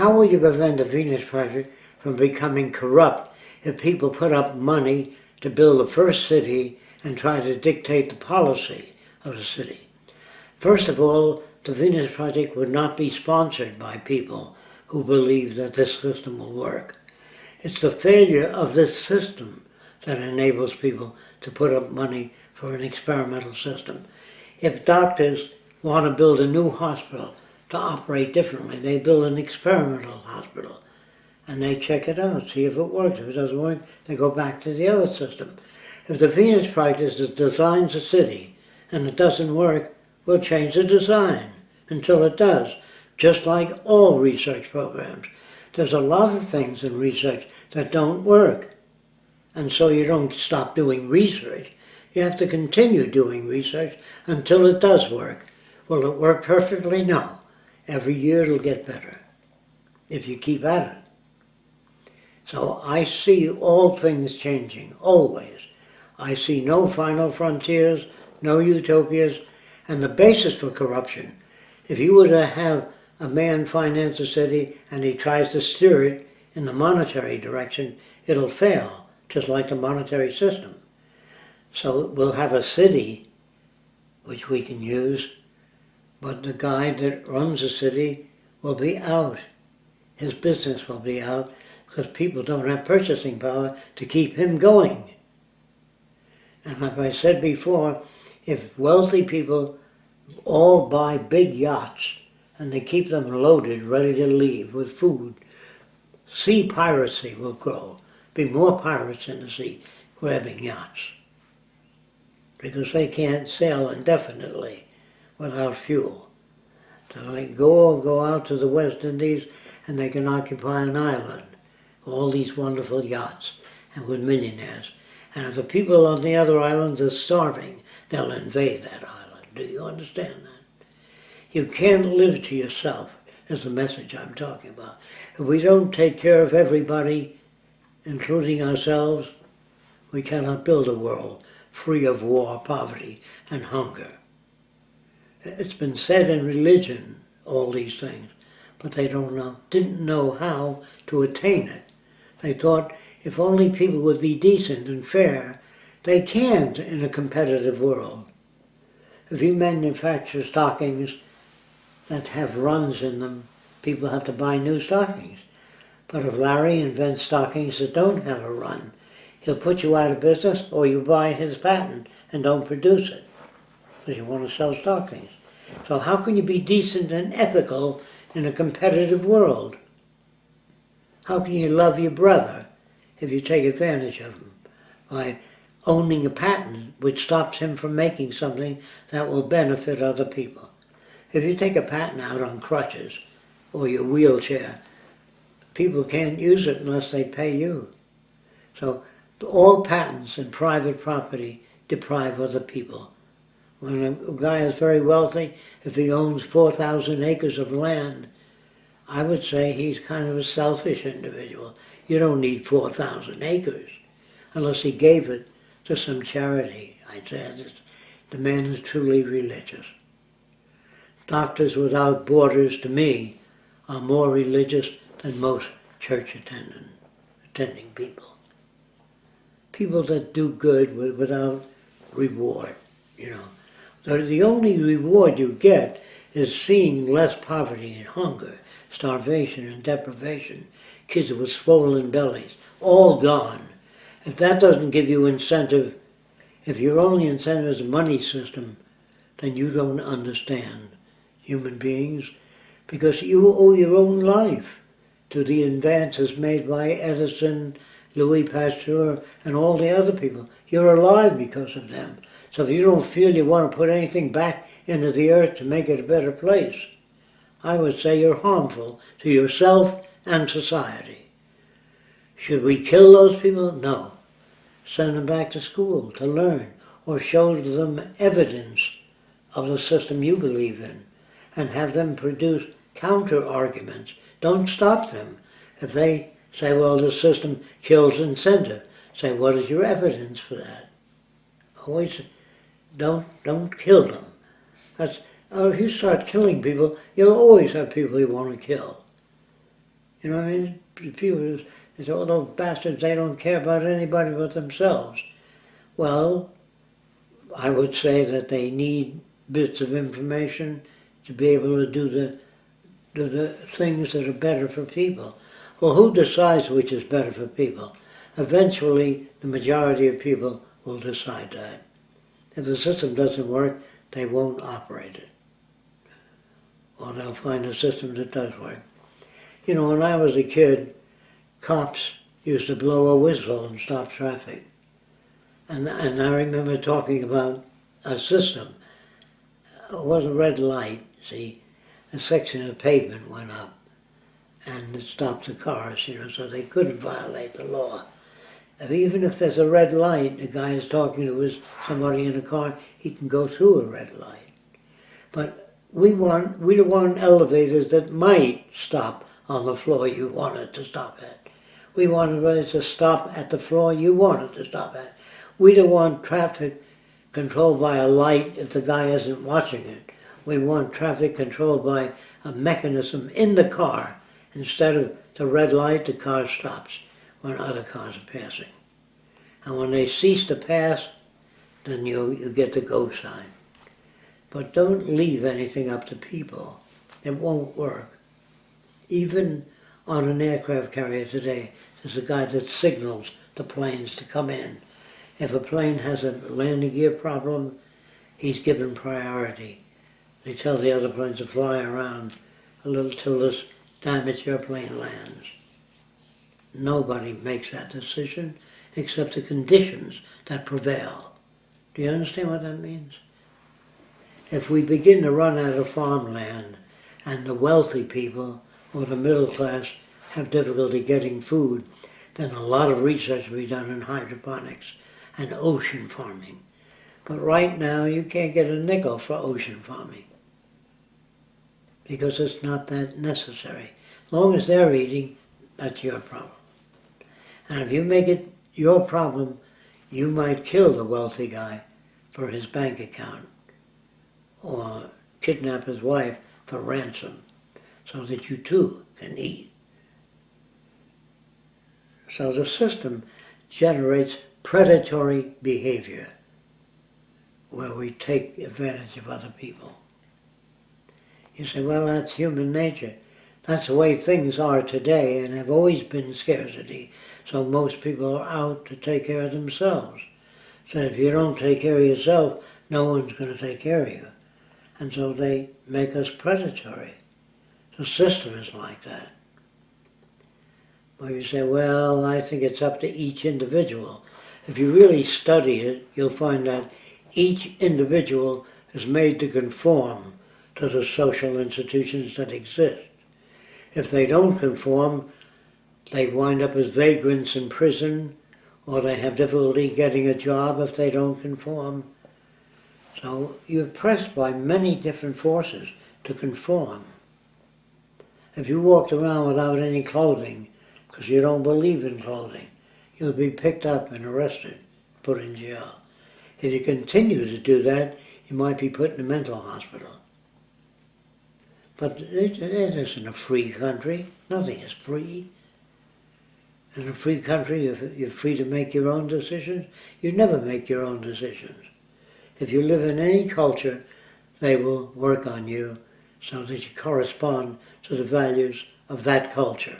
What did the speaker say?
How will you prevent the Venus Project from becoming corrupt if people put up money to build the first city and try to dictate the policy of the city? First of all, the Venus Project would not be sponsored by people who believe that this system will work. It's the failure of this system that enables people to put up money for an experimental system. If doctors want to build a new hospital to operate differently, they build an experimental hospital and they check it out, see if it works. If it doesn't work, they go back to the other system. If the Venus Project designs a city and it doesn't work, we'll change the design until it does, just like all research programs. There's a lot of things in research that don't work. And so you don't stop doing research. You have to continue doing research until it does work. Will it work perfectly? No. Every year it'll get better if you keep at it. So I see all things changing, always. I see no final frontiers, no utopias, and the basis for corruption. If you were to have a man finance a city and he tries to steer it in the monetary direction, it'll fail, just like the monetary system. So we'll have a city which we can use, but the guy that runs the city will be out. His business will be out because people don't have purchasing power to keep him going. And like I said before, if wealthy people all buy big yachts and they keep them loaded, ready to leave with food, sea piracy will grow. Be more pirates in the sea grabbing yachts because they can't sail indefinitely without fuel. So they go go out to the West Indies and they can occupy an island. All these wonderful yachts and with millionaires. And if the people on the other islands are starving, they'll invade that island. Do you understand that? You can't live to yourself is the message I'm talking about. If we don't take care of everybody, including ourselves, we cannot build a world free of war, poverty, and hunger. It's been said in religion, all these things, but they don't know, didn't know how to attain it. They thought if only people would be decent and fair, they can't in a competitive world. If you manufacture stockings that have runs in them, people have to buy new stockings. But if Larry invents stockings that don't have a run, he'll put you out of business or you buy his patent and don't produce it because you want to sell stockings. So how can you be decent and ethical in a competitive world? How can you love your brother if you take advantage of him by owning a patent which stops him from making something that will benefit other people? If you take a patent out on crutches or your wheelchair, people can't use it unless they pay you. So all patents and private property deprive other people. When a guy is very wealthy, if he owns 4,000 acres of land, I would say he's kind of a selfish individual. You don't need 4,000 acres unless he gave it to some charity. I'd say the man is truly religious. Doctors Without Borders, to me, are more religious than most church attendant, attending people people that do good without reward, you know. The, only reward you get is seeing less poverty and hunger, starvation and deprivation, kids with swollen bellies, all gone. If that doesn't give you incentive, if your only incentive is a money system, then you don't understand human beings because you owe your own life to the advances made by Edison, Louis Pasteur, and all the other people. You're alive because of them. So if you don't feel you want to put anything back into the earth to make it a better place, I would say you're harmful to yourself and society. Should we kill those people? No. Send them back to school to learn or show them evidence of the system you believe in and have them produce counter arguments. Don't stop them. If they Say, well, the system kills incentive. Say, what is your evidence for that? Always don't don't kill them. That's oh, if you start killing people, you'll always have people you want to kill. You know what I mean? People, they say, all those bastards, they don't care about anybody but themselves. Well, I would say that they need bits of information to be able to do the, do the things that are better for people. Well, who decides which is better for people? Eventually, the majority of people will decide that. If the system doesn't work, they won't operate it. Or they'll find a system that does work. You know, when I was a kid, cops used to blow a whistle and stop traffic. And, and I remember talking about a system. It was a red light, see. A section of pavement went up and it stopped the cars, you know, so they couldn't violate the law. Even if there's a red light, the guy is talking to his, somebody in a car, he can go through a red light. But we want, we want elevators that might stop on the floor you want it to stop at. We want it to stop at the floor you want it to stop at. We don't want traffic controlled by a light if the guy isn't watching it. We want traffic controlled by a mechanism in the car. Instead of the red light, the car stops when other cars are passing. And when they cease to pass, then you, you get the go sign. But don't leave anything up to people. It won't work. Even on an aircraft carrier today, there's a guy that signals the planes to come in. If a plane has a landing gear problem, he's given priority. They tell the other planes to fly around a little till this damaged airplane lands. Nobody makes that decision except the conditions that prevail. Do you understand what that means? If we begin to run out of farmland and the wealthy people or the middle class have difficulty getting food, then a lot of research will be done in hydroponics and ocean farming. But right now you can't get a nickel for ocean farming because it's not that necessary. As long as they're eating, that's your problem. And if you make it your problem, you might kill the wealthy guy for his bank account or kidnap his wife for ransom so that you too can eat. So the system generates predatory behavior where we take advantage of other people. You say, well, that's human nature. That's the way things are today and have always been scarcity. So most people are out to take care of themselves. So if you don't take care of yourself, no one's going to take care of you. And so they make us predatory. The system is like that. But you say, well, I think it's up to each individual. If you really study it, you'll find that each individual is made to conform to the social institutions that exist. If they don't conform, they wind up as vagrants in prison, or they have difficulty getting a job if they don't conform. So you're pressed by many different forces to conform. If you walked around without any clothing, because you don't believe in clothing, you'll be picked up and arrested, put in jail. If you continue to do that, you might be put in a mental hospital. But it, it isn't a free country. Nothing is free. In a free country, you're free to make your own decisions. You never make your own decisions. If you live in any culture, they will work on you so that you correspond to the values of that culture.